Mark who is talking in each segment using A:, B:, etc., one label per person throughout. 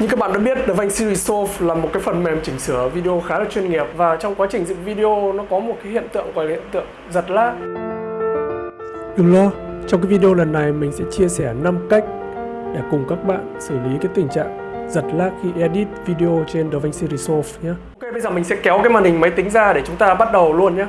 A: Như các bạn đã biết, DaVinci Resolve là một cái phần mềm chỉnh sửa video khá là chuyên nghiệp và trong quá trình dựng video nó có một cái hiện tượng gọi là hiện tượng giật lag. Đừng lo, trong cái video lần này mình sẽ chia sẻ 5 cách để cùng các bạn xử lý cái tình trạng giật lag khi edit video trên DaVinci Resolve nhé. Ok, bây giờ mình sẽ kéo cái màn hình máy tính ra để chúng ta bắt đầu luôn nhé.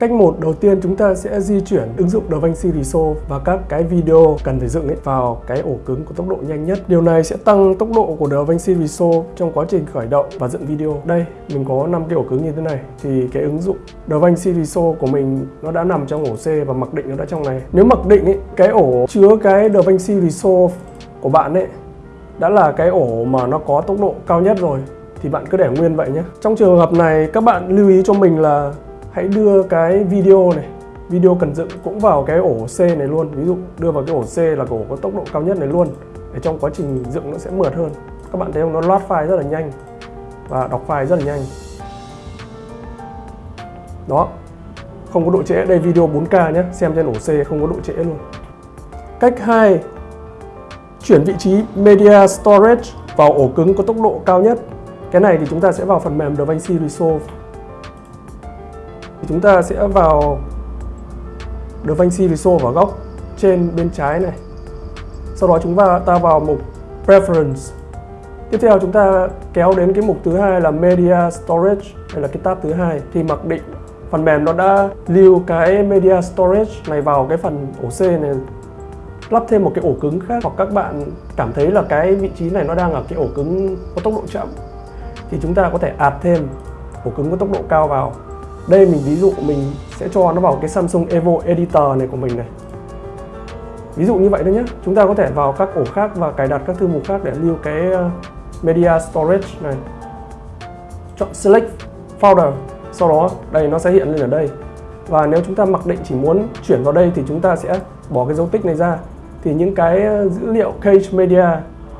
A: Cách một đầu tiên chúng ta sẽ di chuyển ứng dụng DaVinci Resolve và các cái video cần phải dựng ấy vào cái ổ cứng có tốc độ nhanh nhất. Điều này sẽ tăng tốc độ của DaVinci Resolve trong quá trình khởi động và dựng video. Đây, mình có 5 cái ổ cứng như thế này thì cái ứng dụng DaVinci Resolve của mình nó đã nằm trong ổ C và mặc định nó đã trong này. Nếu mặc định ấy, cái ổ chứa cái DaVinci Resolve của bạn ấy đã là cái ổ mà nó có tốc độ cao nhất rồi thì bạn cứ để nguyên vậy nhé. Trong trường hợp này các bạn lưu ý cho mình là hãy đưa cái video này, video cần dựng cũng vào cái ổ C này luôn. Ví dụ, đưa vào cái ổ C là ổ có tốc độ cao nhất này luôn. Để trong quá trình dựng nó sẽ mượt hơn. Các bạn thấy không? Nó load file rất là nhanh và đọc file rất là nhanh. Đó. Không có độ trễ. Đây video 4K nhé. Xem trên ổ C không có độ trễ luôn. Cách 2 chuyển vị trí media storage vào ổ cứng có tốc độ cao nhất. Cái này thì chúng ta sẽ vào phần mềm DaVinci Resolve chúng ta sẽ vào DaVinci Resolve vào góc trên bên trái này. Sau đó chúng ta vào mục Preference. Tiếp theo chúng ta kéo đến cái mục thứ hai là Media Storage đây là cái tab thứ hai. Thì mặc định phần mềm nó đã lưu cái Media Storage này vào cái phần ổ C này. Lắp thêm một cái ổ cứng khác, hoặc các bạn cảm thấy là cái vị trí này nó đang ở cái ổ cứng có tốc độ chậm, thì chúng ta có thể ạt thêm ổ cứng có tốc độ cao vào đây mình ví dụ, mình sẽ cho nó vào cái Samsung Evo Editor này của mình này. Ví dụ như vậy thôi nhé chúng ta có thể vào các ổ khác và cài đặt các thư mục khác để lưu cái ờ, media storage này. Chọn select folder. Sau đó, đây nó sẽ hiện lên ở đây. Và nếu chúng ta mặc định chỉ muốn chuyển vào đây thì chúng ta sẽ bỏ cái dấu tích này ra. Thì những cái ờ, dữ liệu cache media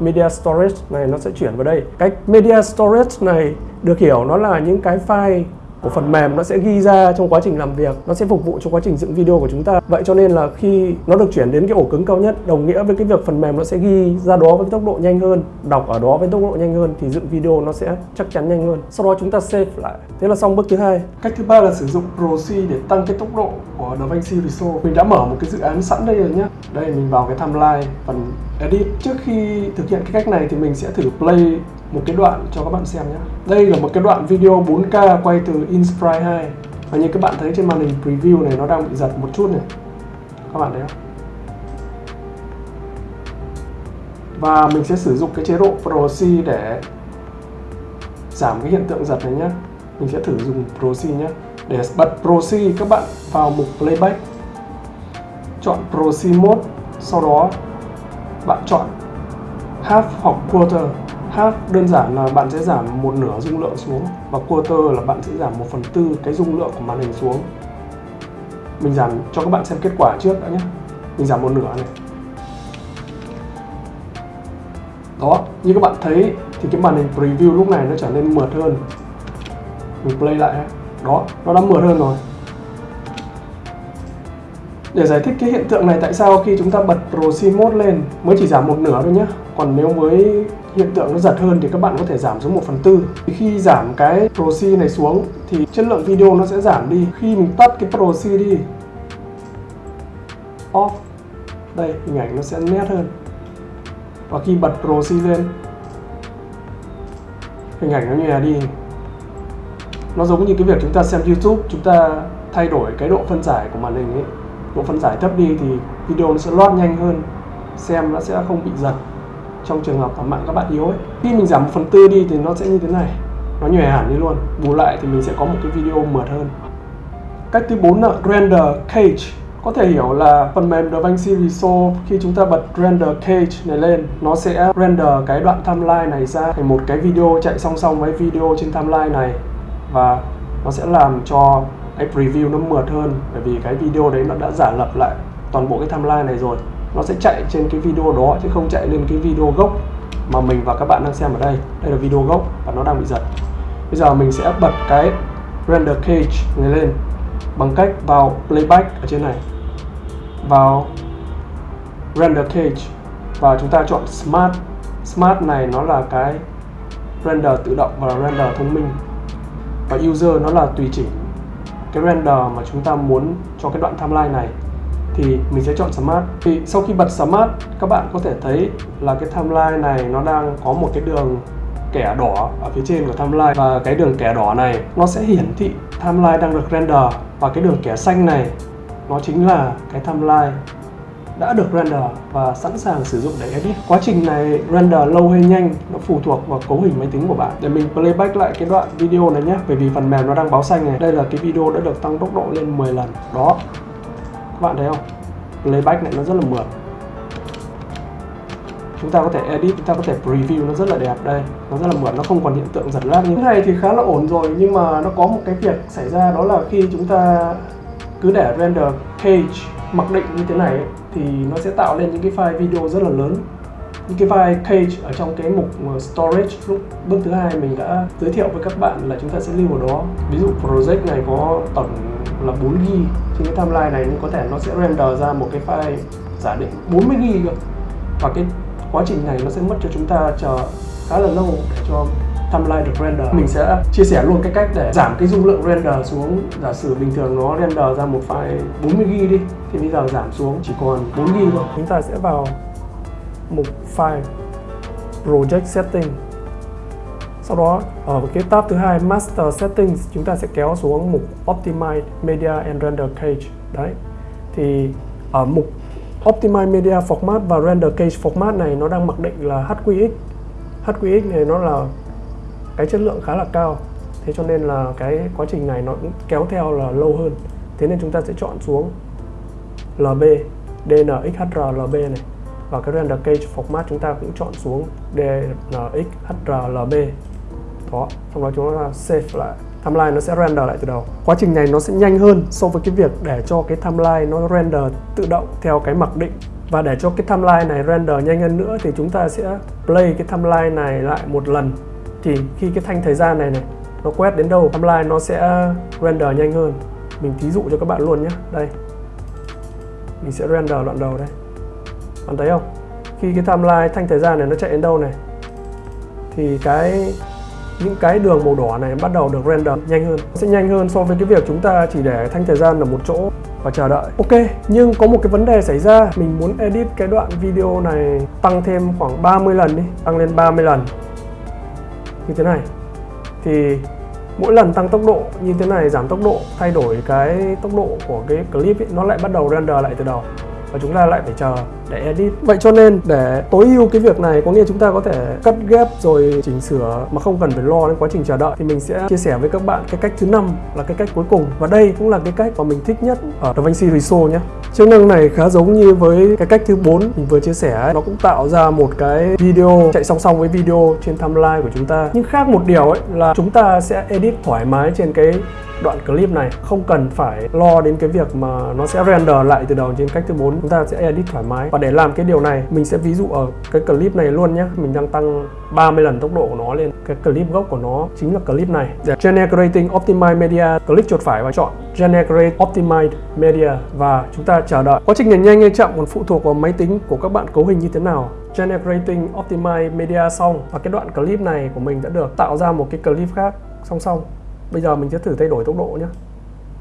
A: media storage này nó sẽ chuyển vào đây. Cách media storage này được hiểu nó là những cái file của phần mềm nó sẽ ghi ra trong quá trình làm việc, nó sẽ phục vụ cho quá trình dựng video của chúng ta. Vậy cho nên là khi nó được chuyển đến cái ổ cứng cao nhất, đồng nghĩa với cái việc phần mềm nó sẽ ghi ra đó với tốc độ nhanh hơn, đọc ở đó với tốc độ nhanh hơn thì dựng video nó sẽ chắc chắn nhanh hơn. Sau đó chúng ta save lại. Thế là xong bước thứ hai. Cách thứ ba là sử dụng proxy để tăng cái tốc độ của DaVinci Resolve. Mình đã mở một cái dự án sẵn đây rồi nhé đây, mình vào cái timeline phần edit trước khi thực hiện cái cách này thì mình sẽ thử play một cái đoạn cho các bạn xem nhé đây là một cái đoạn video 4K quay từ Inspire 2 và như các bạn thấy trên màn hình preview này, nó đang bị giật một chút này. Các bạn thấy không? Và mình sẽ sử dụng cái chế độ Proxy để giảm cái hiện tượng giật này nhé mình sẽ thử dùng Proxy nhé để bật Proxy, các bạn vào mục Playback. Chọn Proxy mode, sau đó bạn chọn. Half hoặc quarter. Half đơn giản là bạn sẽ giảm một nửa dung lượng xuống và quarter là bạn sẽ giảm một phần tư cái dung lượng của màn hình xuống. Mình giảm cho các bạn xem kết quả trước đã nhé. Mình giảm một nửa này. Đó, như các bạn thấy thì cái màn hình preview lúc này nó trở nên mượt hơn. Mình play lại đó, nó đã mượt hơn rồi để giải thích cái hiện tượng này, tại sao khi chúng ta bật Pro mode lên, mới chỉ giảm một nửa thôi nhé còn nếu với hiện tượng nó giật hơn thì các bạn có thể giảm xuống 1 phần tư. Khi giảm cái Pro này xuống, thì chất lượng video nó sẽ giảm đi. Khi mình tắt cái Pro đi, off, đây, hình ảnh nó sẽ nét hơn. Và khi bật Pro lên, hình ảnh nó nhòe đi. Nó giống như cái việc chúng ta xem YouTube, chúng ta thay đổi cái độ phân giải của màn hình ấy độ phân giải thấp đi thì video nó sẽ load nhanh hơn, xem nó sẽ không bị giật trong trường hợp mà mạng các bạn yếu ấy. Khi mình giảm một phần tư đi thì nó sẽ như thế này, nó nhòe hẳn đi luôn. Bù lại thì mình sẽ có một cái video mượt hơn. Cách thứ bốn là render cage. Có thể hiểu là phần mềm DaVinci Resolve khi chúng ta bật render cage này lên, nó sẽ render cái đoạn timeline này ra thành một cái video, chạy song song với video trên timeline này. Và nó sẽ làm cho cái preview nó mượt hơn, bởi vì cái video đấy nó đã giả lập lại toàn bộ cái timeline này rồi. Nó sẽ chạy trên cái video đó, chứ không chạy lên cái video gốc mà mình và các bạn đang xem ở đây. Đây là video gốc và nó đang bị giật. Bây giờ mình sẽ bật cái render cage này lên bằng cách vào playback ở trên này. Vào render cage và chúng ta chọn Smart. Smart này nó là cái render tự động và render thông minh. Và user nó là tùy chỉnh cái render mà chúng ta muốn cho cái đoạn timeline này, thì mình sẽ chọn Smart. Thì sau khi bật Smart, các bạn có thể thấy là cái timeline này nó đang có một cái đường kẻ đỏ ở phía trên của timeline. Và cái đường kẻ đỏ này, nó sẽ hiển thị timeline đang được render. Và cái đường kẻ xanh này, nó chính là cái timeline đã được render và sẵn sàng sử dụng để edit. Quá trình này render lâu hay nhanh nó phụ thuộc vào cấu hình máy tính của bạn. Để mình playback lại cái đoạn video này nhé, bởi vì phần mềm nó đang báo xanh này. Đây là cái video đã được tăng tốc độ lên 10 lần. Đó. Các bạn thấy không? Playback này nó rất là mượt. Chúng ta có thể edit, chúng ta có thể preview nó rất là đẹp đây. Nó rất là mượt, nó không còn hiện tượng giật lag như thế này thì khá là ổn rồi nhưng mà nó có một cái việc xảy ra đó là khi chúng ta cứ để render page mặc định như thế này ấy, thì nó sẽ tạo lên những cái file video rất là lớn. Những cái file cage ở trong cái mục ờ, storage lúc, bước thứ hai mình đã giới thiệu với các bạn là chúng ta sẽ lưu vào đó. Ví dụ project này có tổng là 4 g trên cái timeline này, nhưng có thể nó sẽ render ra một cái file giả định 40 g cơ. Và cái quá trình này nó sẽ mất cho chúng ta chờ khá là lâu để cho timeline được render. Mình sẽ chia sẻ luôn cái cách để giảm cái dung lượng render xuống. Giả sử bình thường nó render ra một file 40GB đi, thì bây giờ giảm xuống chỉ còn 4GB thôi. Chúng ta sẽ vào mục file, project setting. Sau đó, ở cái tab thứ hai, master settings, chúng ta sẽ kéo xuống mục optimize media and render cage. Đấy. Thì ở mục optimize media format và render cage format này, nó đang mặc định là HQX HQX này nó là cái chất lượng khá là cao. Thế cho nên là cái quá trình này nó cũng kéo theo là lâu hơn. Thế nên chúng ta sẽ chọn xuống LB DNXHR LB này. Và cái render cage format chúng ta cũng chọn xuống DNXHR LB đó, xong đó chúng ta save lại. Timeline nó sẽ render lại từ đầu. Quá trình này nó sẽ nhanh hơn so với cái việc để cho cái timeline nó render tự động theo cái mặc định. Và để cho cái timeline này render nhanh hơn nữa thì chúng ta sẽ play cái timeline này lại một lần thì khi cái thanh thời gian này này, nó quét đến đâu, timeline nó sẽ uh, render nhanh hơn. Mình thí dụ cho các bạn luôn nhé đây. Mình sẽ render đoạn đầu đây. Bạn thấy không? Khi cái timeline thanh thời gian này nó chạy đến đâu này, thì cái, những cái đường màu đỏ này bắt đầu được render nhanh hơn. Sẽ nhanh hơn so với cái việc chúng ta chỉ để thanh thời gian ở một chỗ và chờ đợi. Ok, nhưng có một cái vấn đề xảy ra. Mình muốn edit cái đoạn video này tăng thêm khoảng 30 lần đi, tăng lên 30 lần như thế này. Thì mỗi lần tăng tốc độ như thế này giảm tốc độ thay đổi cái tốc độ của cái clip ấy, nó lại bắt đầu render lại từ đầu và chúng ta lại phải chờ để edit. Vậy cho nên để tối ưu cái việc này, có nghĩa chúng ta có thể cắt ghép rồi chỉnh sửa mà không cần phải lo đến quá trình chờ đợi. Thì mình sẽ chia sẻ với các bạn cái cách thứ năm là cái cách cuối cùng. Và đây cũng là cái cách mà mình thích nhất ở DaVinci Resolve nhé. Chức năng này khá giống như với cái cách thứ 4 mình vừa chia sẻ. Nó cũng tạo ra một cái video, chạy song song với video trên timeline của chúng ta. Nhưng khác một điều ấy là chúng ta sẽ edit thoải mái trên cái đoạn clip này. Không cần phải lo đến cái việc mà nó sẽ render lại từ đầu trên cách thứ 4 chúng ta sẽ edit thoải mái. Và để làm cái điều này, mình sẽ ví dụ ở cái clip này luôn nhé mình đang tăng 30 lần tốc độ của nó lên. Cái clip gốc của nó chính là clip này. Để generating optimize media. Click chuột phải và chọn generate optimized media. Và chúng ta chờ đợi. Quá trình này nhanh hay chậm còn phụ thuộc vào máy tính của các bạn cấu hình như thế nào. Generating optimize media xong. Và cái đoạn clip này của mình đã được tạo ra một cái clip khác. Song song bây giờ mình sẽ thử thay đổi tốc độ nhé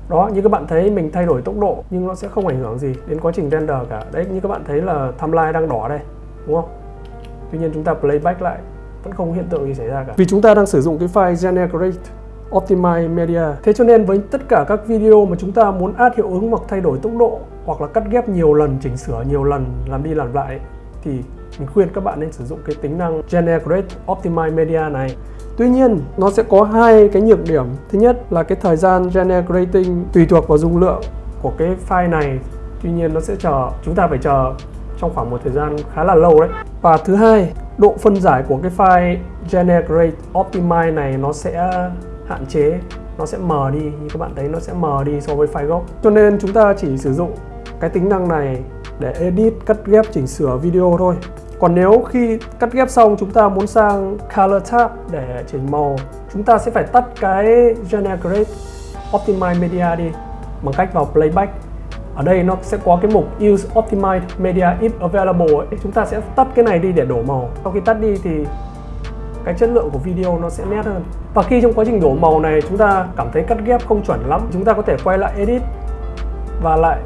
A: đó, như các bạn thấy mình thay đổi tốc độ nhưng nó sẽ không ảnh hưởng gì đến quá trình render cả. Đấy, như các bạn thấy là timeline đang đỏ đây, đúng không? Tuy nhiên chúng ta playback lại, vẫn không hiện tượng gì xảy ra cả. Vì chúng ta đang sử dụng cái file generate optimize media. Thế cho nên với tất cả các video mà chúng ta muốn add hiệu ứng hoặc thay đổi tốc độ hoặc là cắt ghép nhiều lần, chỉnh sửa nhiều lần, làm đi làm lại thì mình khuyên các bạn nên sử dụng cái tính năng generate optimize media này. Tuy nhiên, nó sẽ có hai cái nhược điểm. Thứ nhất là cái thời gian generating tùy thuộc vào dung lượng của cái file này. Tuy nhiên nó sẽ chờ, chúng ta phải chờ trong khoảng một thời gian khá là lâu đấy. Và thứ hai, độ phân giải của cái file generate optimize này nó sẽ hạn chế, nó sẽ mờ đi. Như các bạn thấy nó sẽ mờ đi so với file gốc. Cho nên chúng ta chỉ sử dụng cái tính năng này để edit, cắt ghép, chỉnh sửa video thôi. Còn nếu khi cắt ghép xong chúng ta muốn sang Color tab để chỉnh màu Chúng ta sẽ phải tắt cái Generate Optimize Media đi Bằng cách vào Playback ở đây nó sẽ có cái mục Use optimize Media if available ấy. Chúng ta sẽ tắt cái này đi để đổ màu. Sau khi tắt đi thì cái chất lượng của video nó sẽ nét hơn. Và khi trong quá trình đổ màu này chúng ta cảm thấy cắt ghép không chuẩn lắm, chúng ta có thể quay lại edit và lại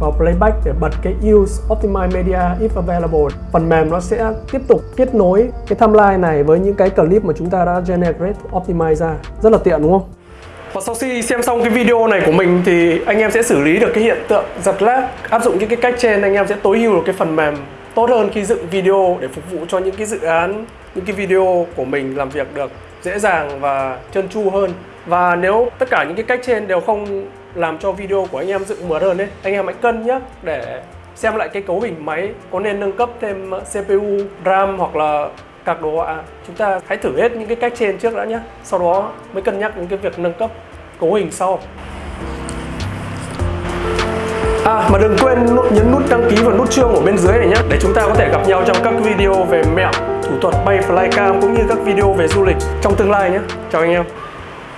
A: vào playback để bật cái use optimize media if available. Phần mềm nó sẽ tiếp tục kết nối cái timeline này với những cái clip mà chúng ta đã generate, optimize ra. Rất là tiện, đúng không? Và sau khi xem xong cái video này của mình thì anh em sẽ xử lý được cái hiện tượng giật lag, áp dụng những cái cách trên, anh em sẽ tối ưu được cái phần mềm tốt hơn khi dựng video để phục vụ cho những cái dự án, những cái video của mình làm việc được dễ dàng và trơn tru hơn. Và nếu tất cả những cái cách trên đều không làm cho video của anh em dựng mượt hơn đấy anh em hãy cân nhé để xem lại cái cấu hình máy có nên nâng cấp thêm CPU, RAM hoặc là các đồ họa chúng ta hãy thử hết những cái cách trên trước đã nhé sau đó mới cân nhắc những cái việc nâng cấp cấu hình sau À mà đừng quên nhấn nút đăng ký và nút chuông ở bên dưới này nhé để chúng ta có thể gặp nhau trong các video về mẹo, thủ thuật bay flycam cũng như các video về du lịch trong tương lai nhé. Chào anh em.